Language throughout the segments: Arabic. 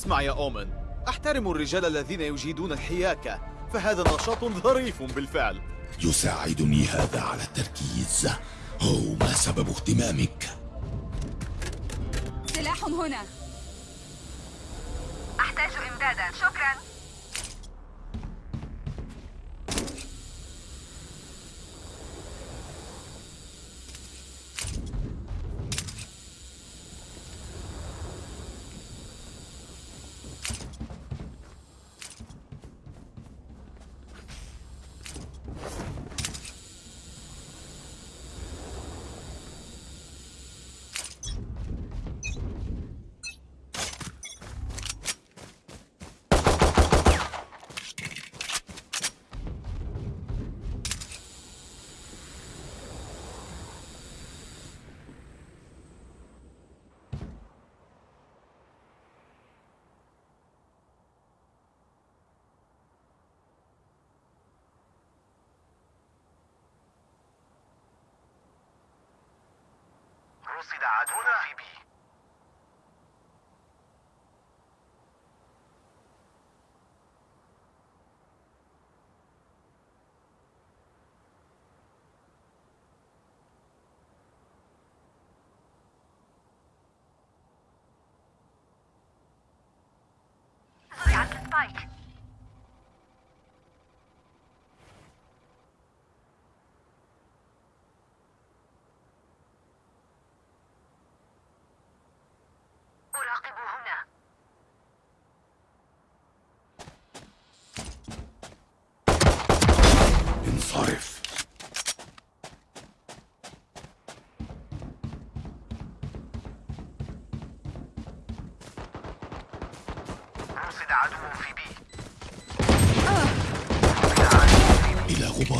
أسمع يا أومن أحترم الرجال الذين يجيدون الحياكة فهذا نشاط ظريف بالفعل. يساعدني هذا على التركيز. هو ما سبب اهتمامك. سلاح هنا.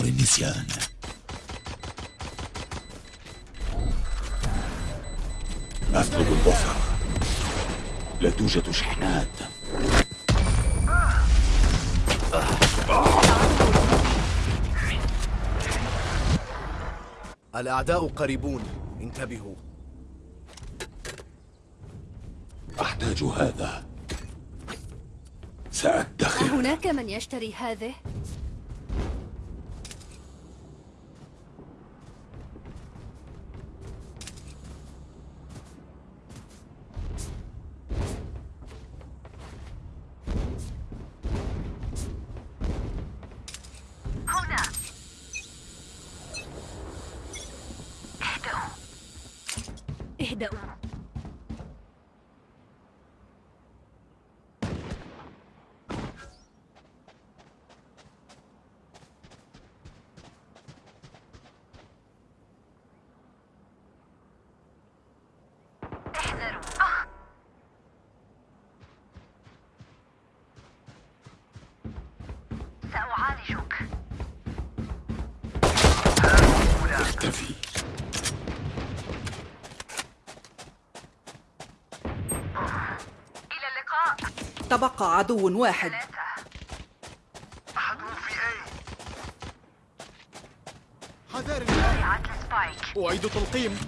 غبار النسيان. أطلب البصر. لا توجد شحنات. الأعداء قريبون. انتبهوا. أحتاج هذا. سأدخر. هناك من يشتري هذه؟ اهدأوا تبقى عدو واحد. أعيد تلقيم.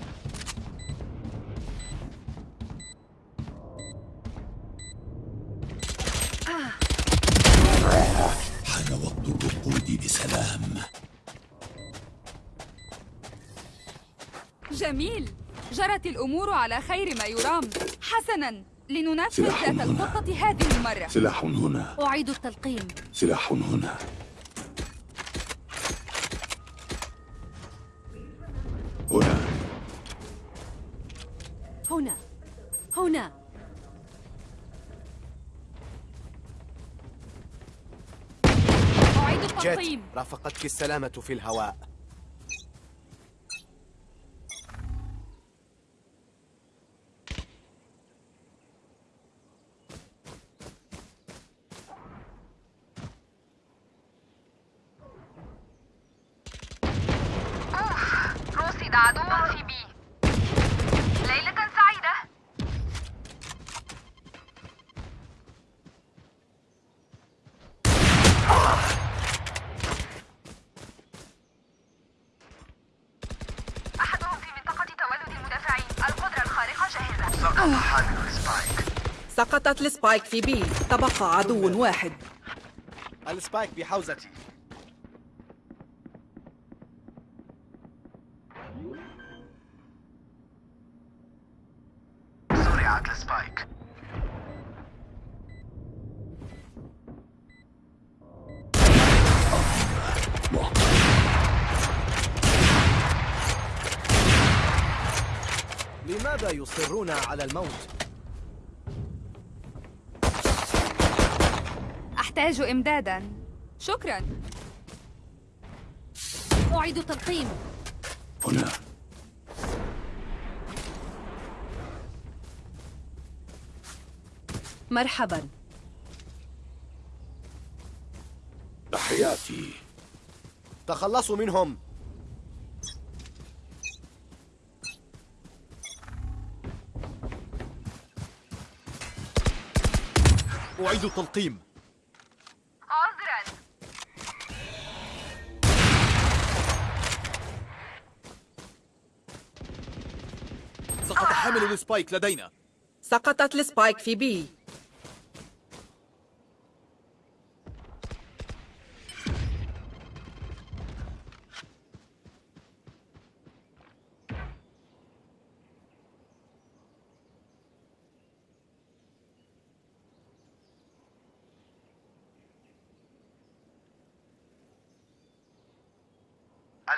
حان وقت الرقود بسلام. جميل. جرت الأمور على خير ما يرام. حسنا. لننفذ سلاح ذات هنا. الخطة هذه المرة. سلاح هنا. أعيد التلقيم. سلاح هنا. هنا. هنا. هنا. أعيد التلقيم. رافقتك السلامة في الهواء رصد عدو في B ليلة سعيدة أحدهم في منطقة تولد المدافعين القدرة الخارقة جاهزة سقط حامل ال spike ال spike في B. تبقى عدو واحد. ال spike بحوزتي زرعت السبايك. لماذا يصرون على الموت؟ أحتاج إمدادا. شكرا. أعيد تلقيم هنا. مرحبا. تحياتي. تخلصوا منهم. أعيد التلقيم. حامل ال spike لدينا. سقطت ال spike في B.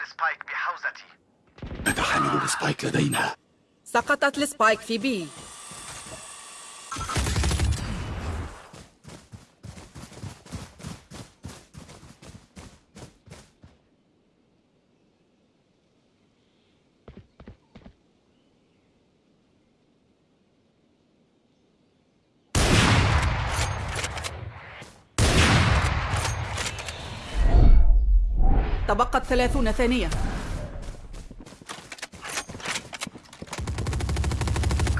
ال spike بحوزتي. حامل ال spike لدينا. سقطت ال spike في B. تبقت ثلاثون ثانية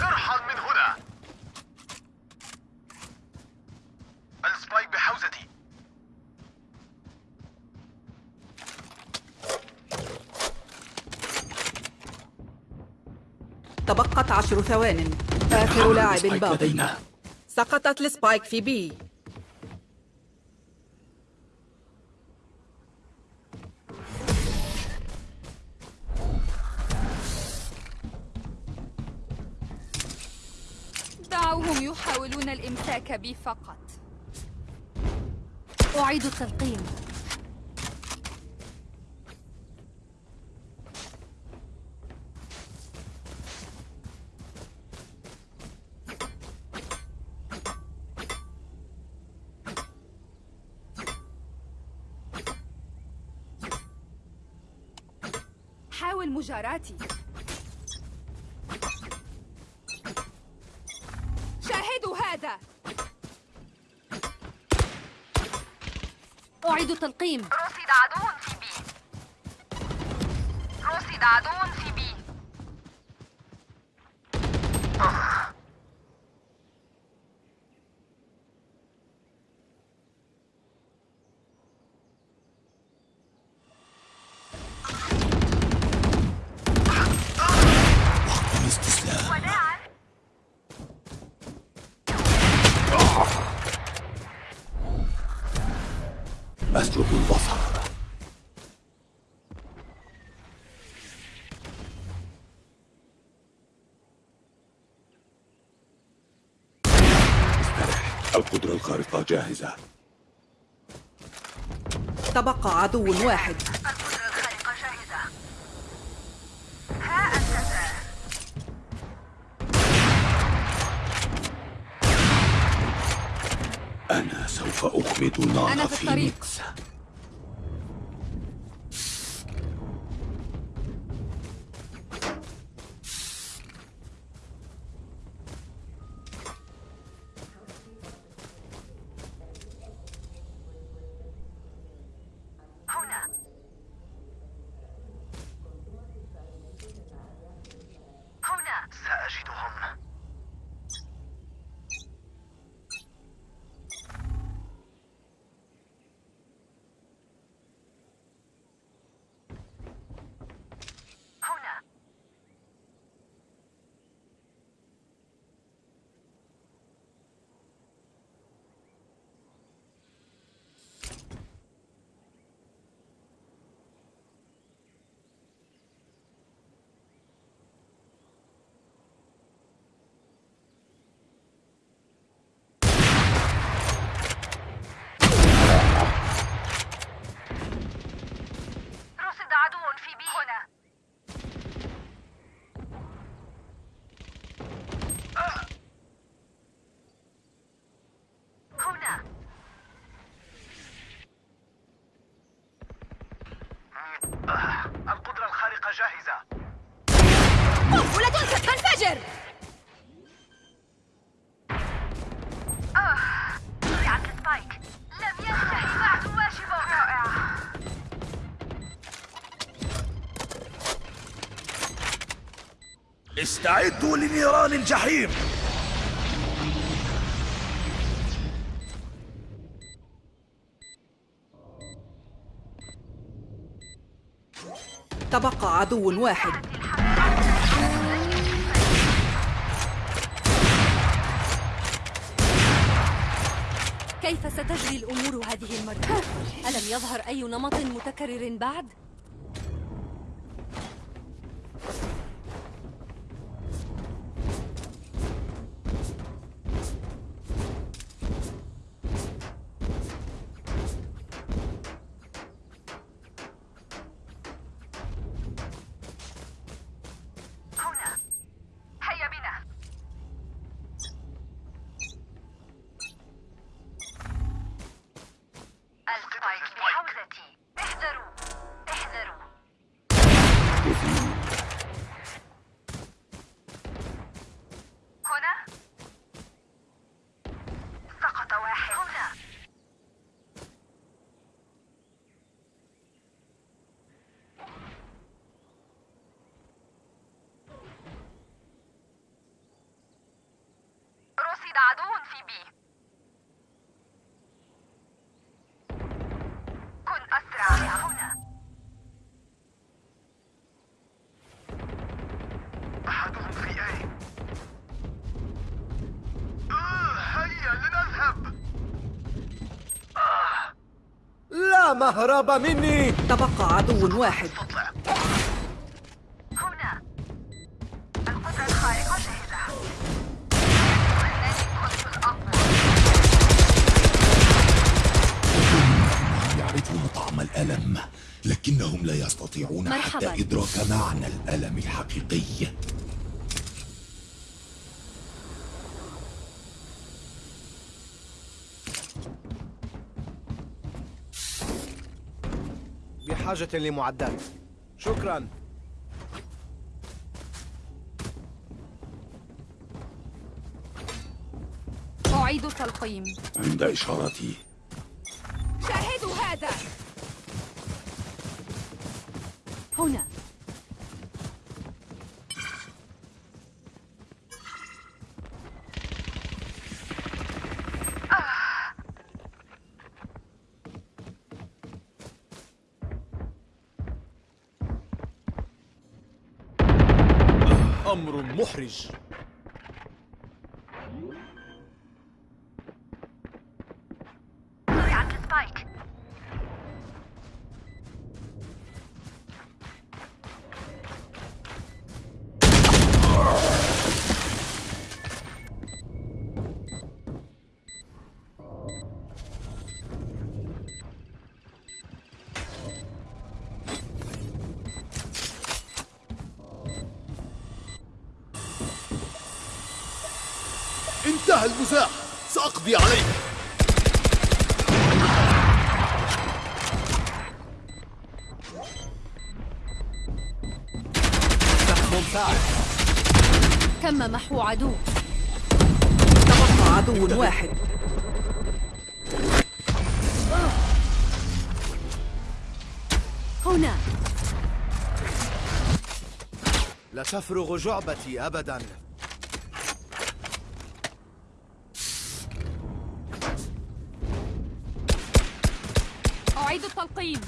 ارحل من هنا ال spike بحوزتي تبقت عشر ثوان. آخر لاعب ال spike باق لدينا. سقطت ال spike في B. دعوهم يحاولون الإمساك بي فقط. أعيد التلقيم. حاول مجاراتي شاهدوا هذا. أعيد التلقيم. رصد عدو في بي. رصد عدو في بي الاستسلام وداعا أسلب البصر استرح القدرة الخارقة جاهزة تبقى عدو واحد أنا سوف أخمد نار في الطريق. فينيكس هنا هنا سأجدهم آه. القدرة الخارقة جاهزة قنبلة ستنفجر ضيعت السبايك لم ينتهي بعد واجبه رائع. استعدوا لنيران الجحيم. تبقى عدو واحد. كيف ستجري الأمور هذه المرة؟ ألم يظهر أي نمط متكرر بعد؟ عدو في بي. كن أسرع. هنا. أحدهم في أي آه هيا لنذهب. لا مهرب مني. تبقى عدو واحد. يستطيعون مرحباً. حتى إدراك معنى الألم الحقيقي. بحاجة لمعدات. شكرا. أعيد التلقيم عند إشارتي أمر محرج. عدو. تبقى عدو واحد. هنا. لا تفرغ جعبتي أبدا. أعيد التلقيم.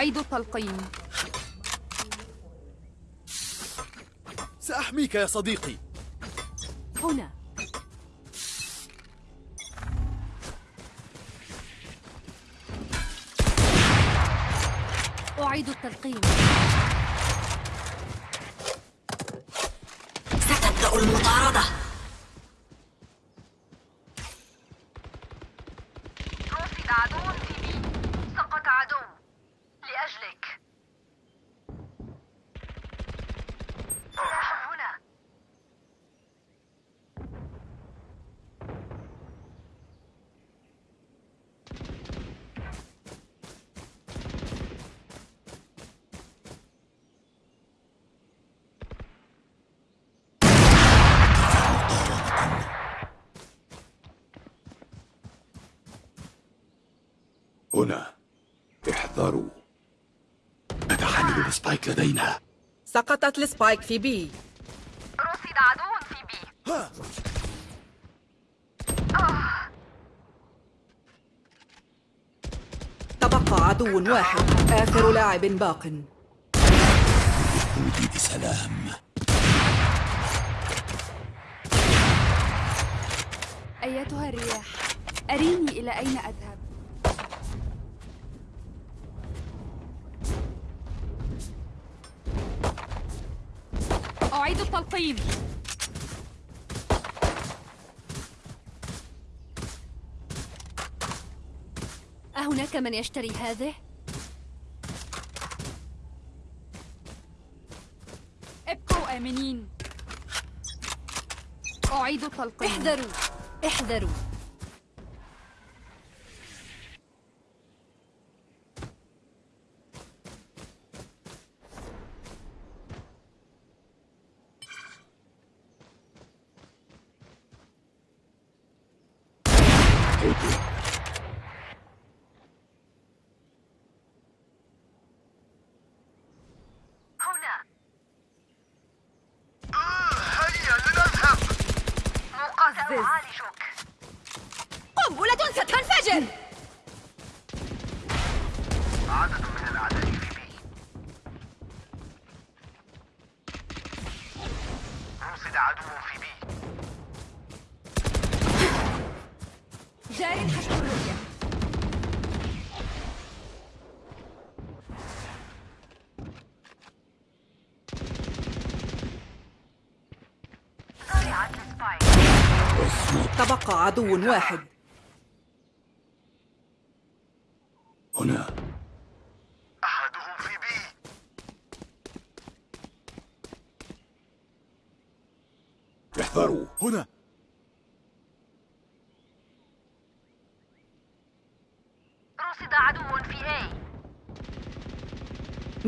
أعيد التلقيم. سأحميك يا صديقي. هنا. أعيد التلقيم ستبدأ المطاردة رصد عدو في بي سقط عدو لأجلك سلاح هنا هنا احذروا حامل ال spike لدينا. سقطت ال spike في B. رصد عدو في B. تبقى عدو واحد. آخر لاعب باق. ودي بسلام. أيتها الرياح. أريني إلى أين أذهب؟ أعيد التلقيم. أهناك من يشتري هذه؟ ابقوا آمنين. أعيد التلقيم. احذروا. احذروا هنا هيا لنذهب مقاتل أعالجك قنبلة ستنفجر عدد من الأعداء في بي رصد عدو في بي حسب الرؤية. تبقى عدو واحد هنا أحدهم في بي احذروا هنا رصد عدو في A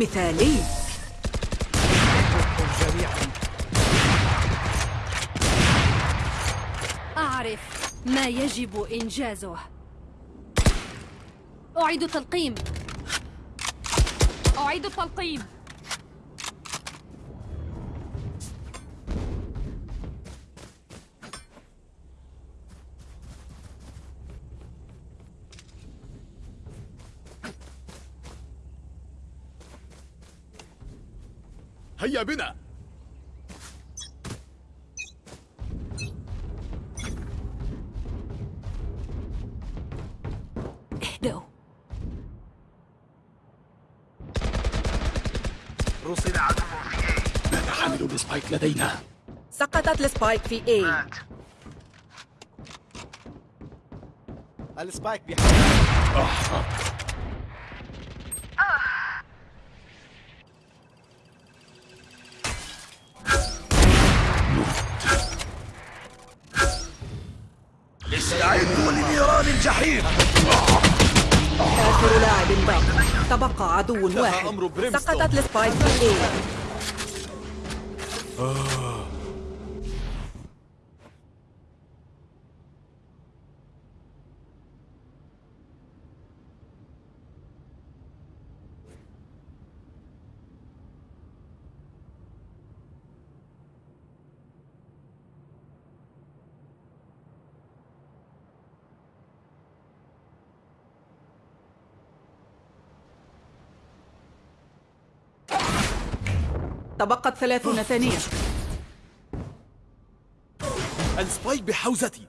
مثالي. أعرف ما يجب إنجازه. أعيد تلقيم أعيد التلقيم. بنا. اهدأوا رصد عدو في A حامل ال spike لدينا. سقطت ال spike في A. مات. ال spike بحوزتي. استعدوا عدو واحد. سقطت السبايك في A تبقت ثلاثون ثانية. السبايك بحوزتي.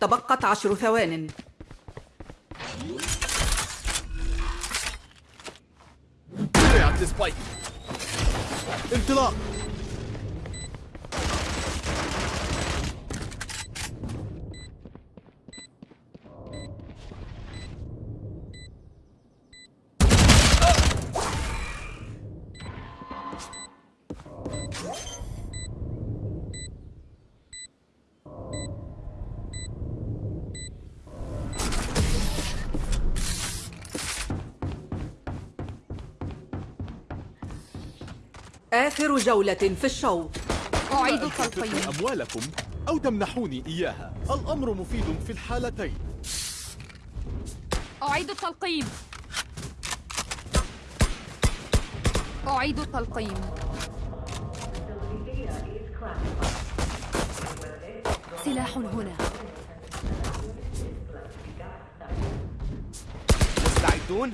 تبقت عشر ثوان. انطلاق. آخر جولة في الشوط أعيد التلقيم أموالكم أو تمنحوني إياها. الأمر مفيد في الحالتين. أعيد التلقيم أعيد التلقيم سلاح هنا. مستعدون؟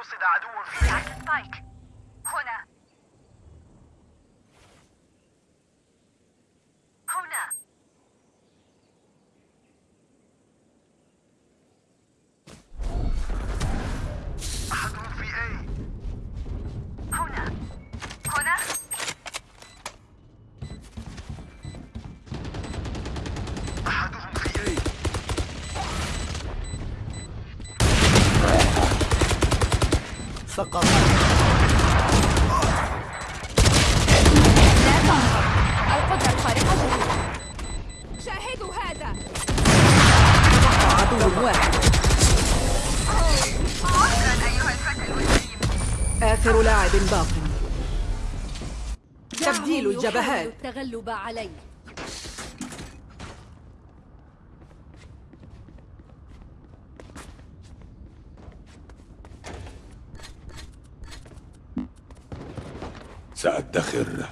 رصد عدو في سبايك التغلب علي سأدخر.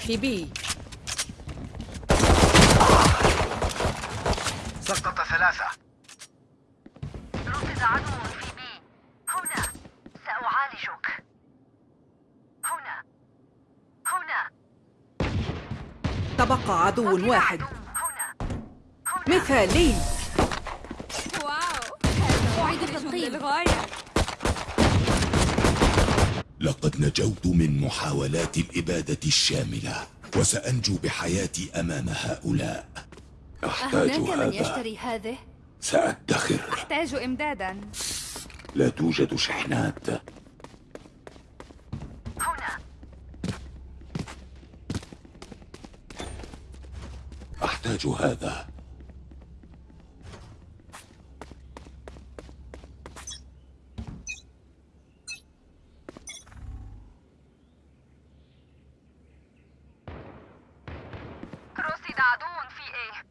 في بي سقط ثلاثة. رصد عدو في بي. هنا. سأعالجك. هنا. هنا. تبقى عدو واحد. هنا. هنا. مثالي. واو. أعيد. للغاية لقد نجوت من محاولات الإبادة الشاملة وسأنجو بحياتي أمام هؤلاء. أحتاج أهناك من هذا. يشتري هذه؟ سأدخر. أحتاج إمدادا. لا توجد شحنات. هنا. أحتاج هذا رصد عدو في A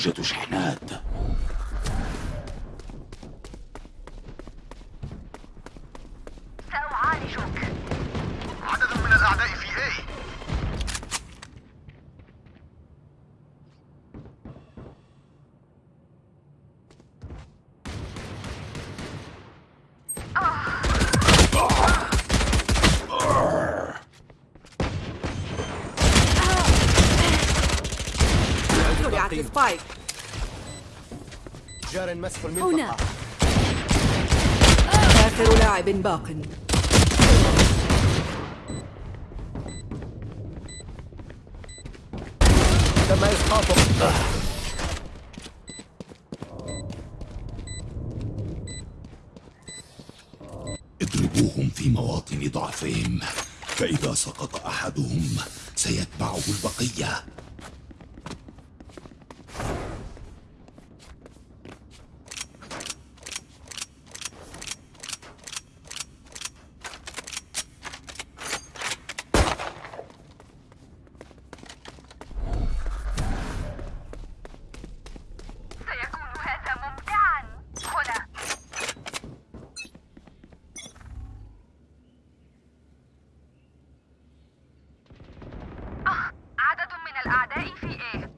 لا توجد شحنات سأعالجك عدد من الأعداء في A زرعت السبايك مسح هنا. المنطقة آخر لاعب باق. تم إسقاطه. اضربوهم في مواطن ضعفهم فإذا سقط أحدهم سيتبعه البقية الأعداء في A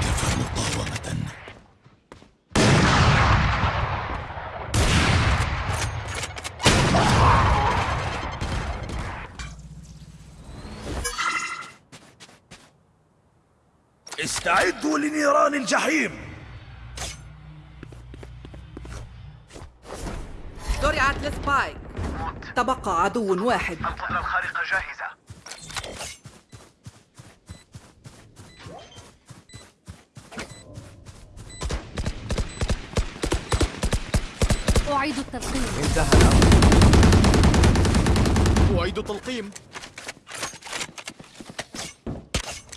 كفى مقاومة استعدوا لنيران الجحيم. زرعت السبايك تبقى عدو واحد. القدرة الخارقة جاهزة. أعيد التلقيم. أعيد التلقيم.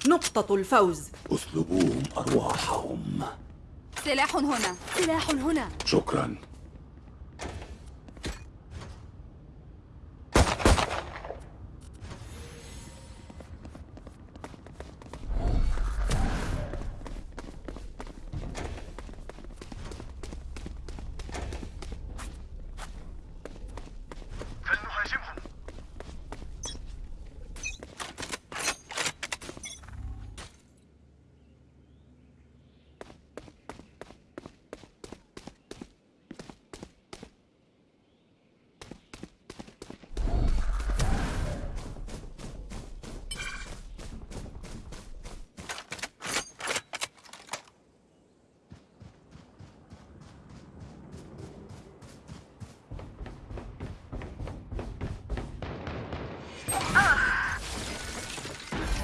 نقطة الفوز. اسلبوهم أرواحهم. سلاح هنا. سلاح هنا. شكرا.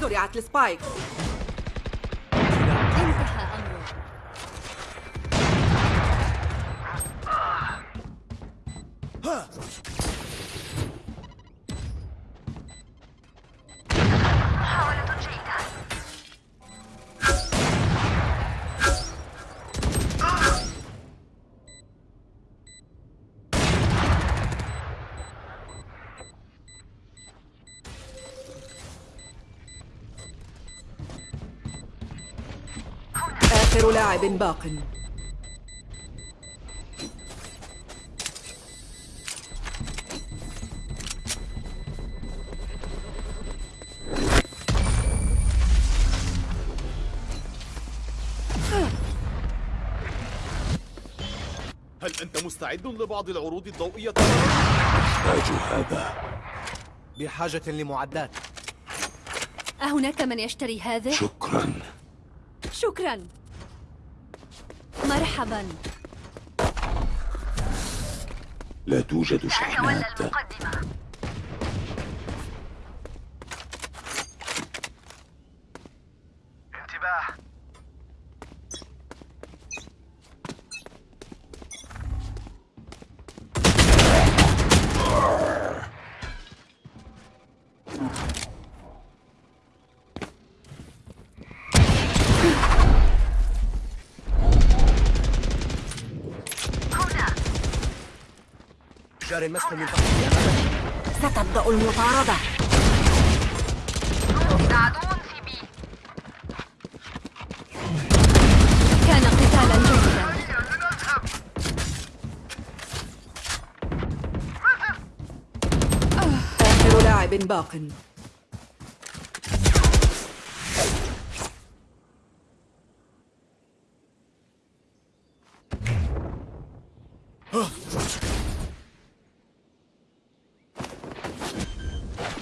زرعت السبايك لاعب باق. هل أنت مستعد لبعض العروض الضوئية؟ أحتاج هذا. بحاجة لمعدات. أهناك من يشتري هذا؟ شكرا. شكرا. مرحبا. لا توجد تولى شحنات. انتباه. جار المسح من تحتي أمامك. ستبدأ المطاردة. عدو في بي. كان قتالا جيدا. آخر لاعب باق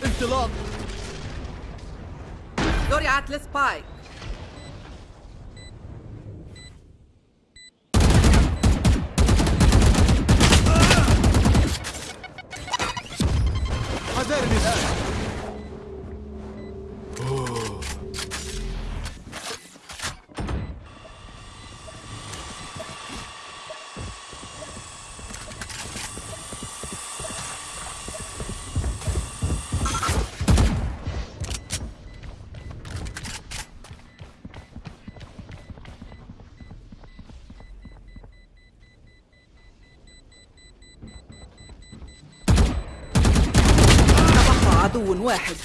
انطلاق زرعت السبايك واحد.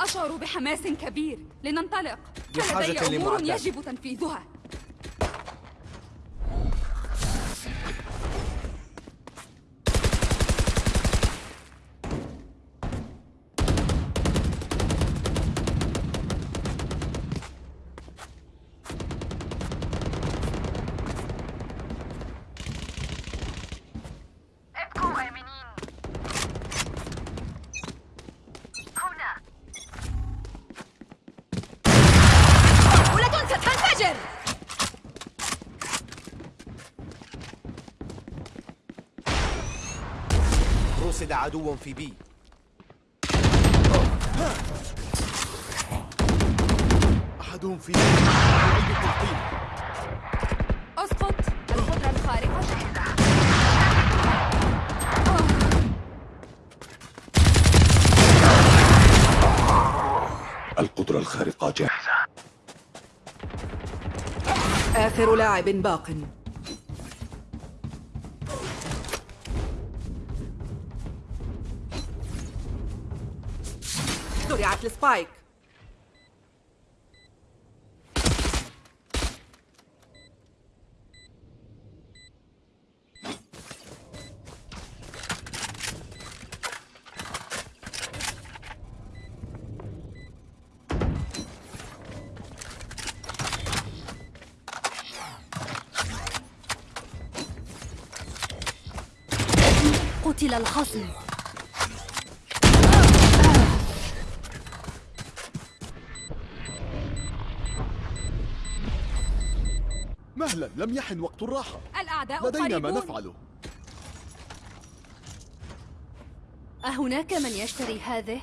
أشعر بحماس كبير. لننطلق. لدي أمور يجب تنفيذها. عدو في بي. أحدهم في يعيد التلقيم أسقط. القدرة الخارقة جاهزة القدرة الخارقة جاهزة. آخر لاعب باق. زرعت لم يحن وقت الراحة. الأعداء لدينا ما قريبون. نفعله أهناك من يشتري هذه؟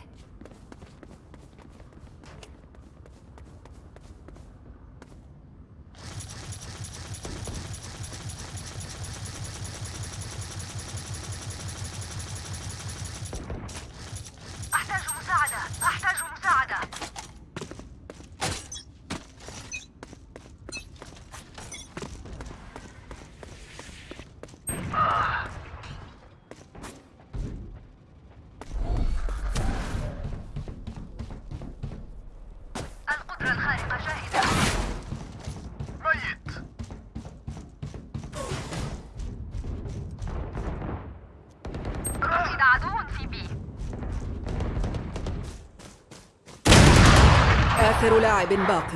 آخر لاعب باق.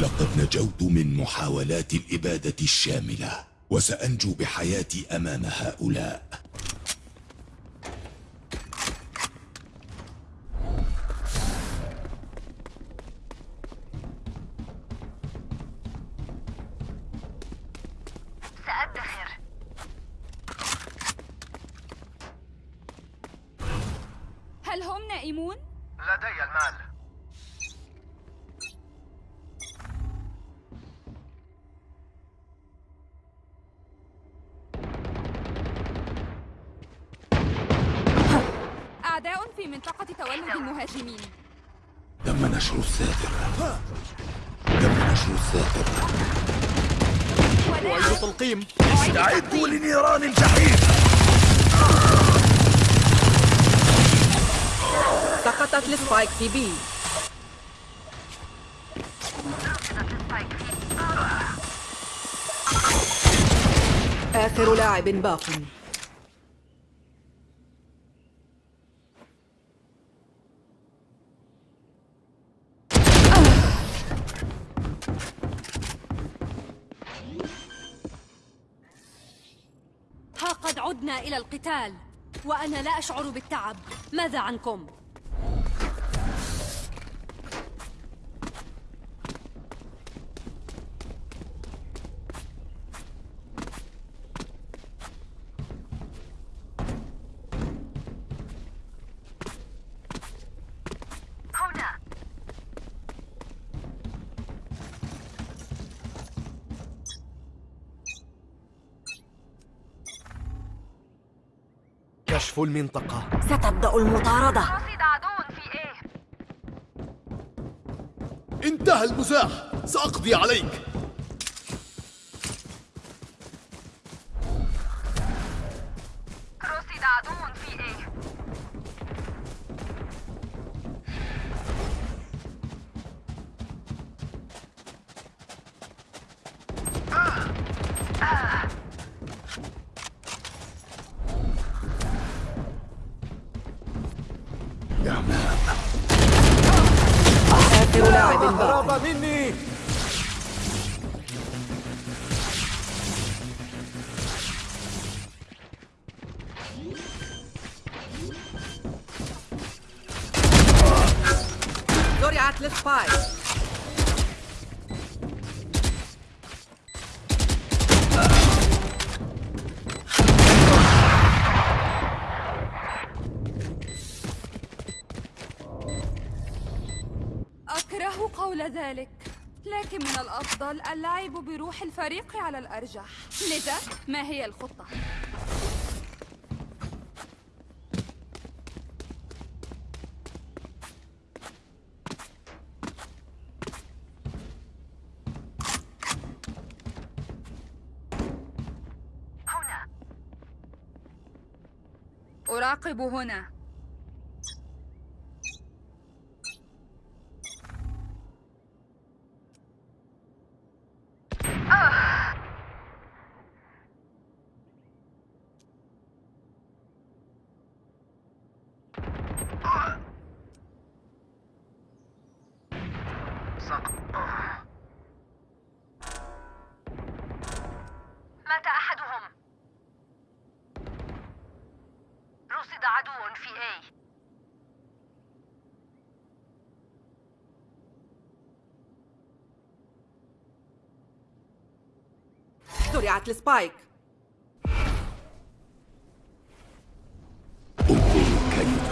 لقد نجوت من محاولات الإبادة الشاملة وسأنجو بحياتي أمام هؤلاء. أعداء في منطقة تولد المهاجمين. تم نشر الساتر. تم نشر الساتر. أعيد تلقيم استعدوا لنيران الجحيم. سقطت ال spike في B. آخر لاعب باق. إلى القتال وأنا لا أشعر بالتعب ماذا عنكم؟ هنا كشف المنطقة. ستبدأ المطاردة. رصد عدو في إيه انتهى المزاح. سأقضي عليك. الفريق على الأرجح. لذا ما هي الخطة؟ أراقب هنا مات أحدهم رصد عدو في A زرعت السبايك.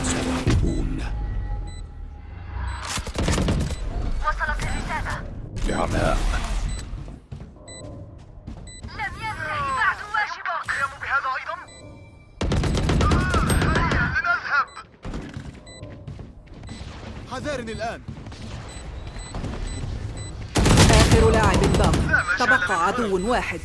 سيهربون وصلت الرسالة بعماء لم ينتهي بعد واجبك بهذا أيضا هيا لنذهب حذارني الآن. آخر لاعب باق تبقى عدو واحد.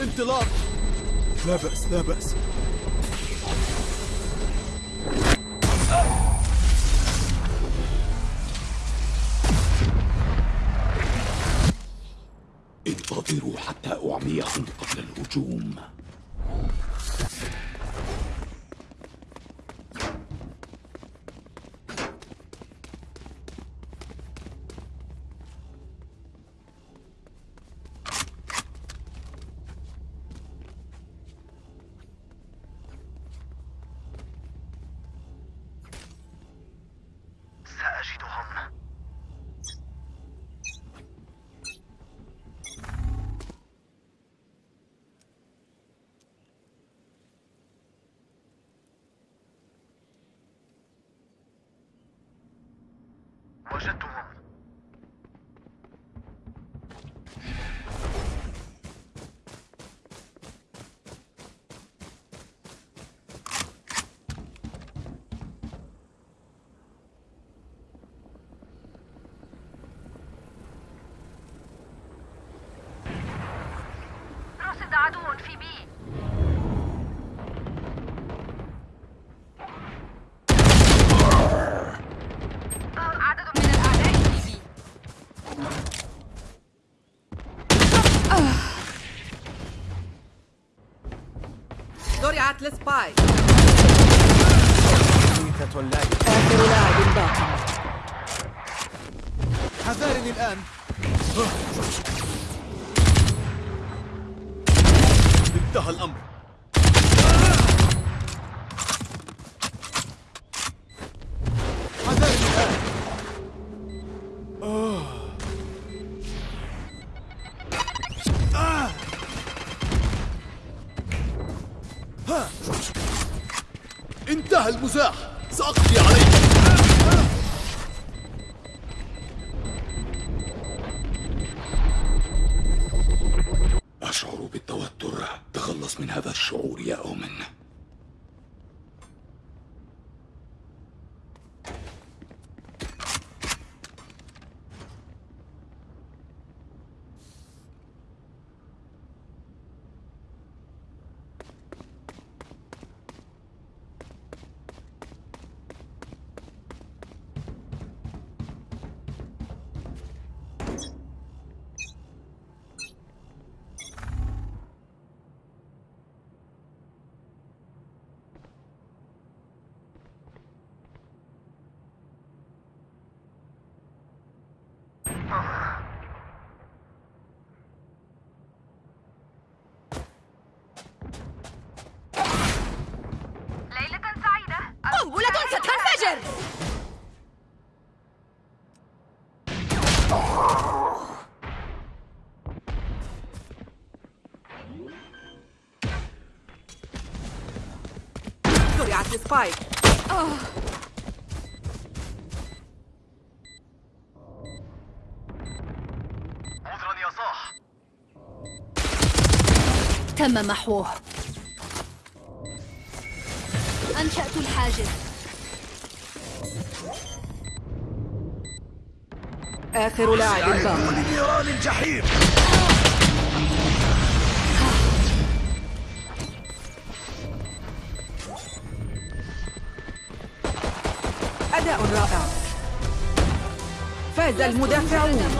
انطلاق. لا بأس لا بأس. عدو في B. عدد من الأعداء في B. زرعت ال spike ميتة لا آخر لاعب باق حذارني الآن. انتهى الأمر. زرعت السبايك عذرا يا صاح تم محوه. أنشأت الحاجز. آخر لاعب. باق الجحيم. رائع فاز المدافعون.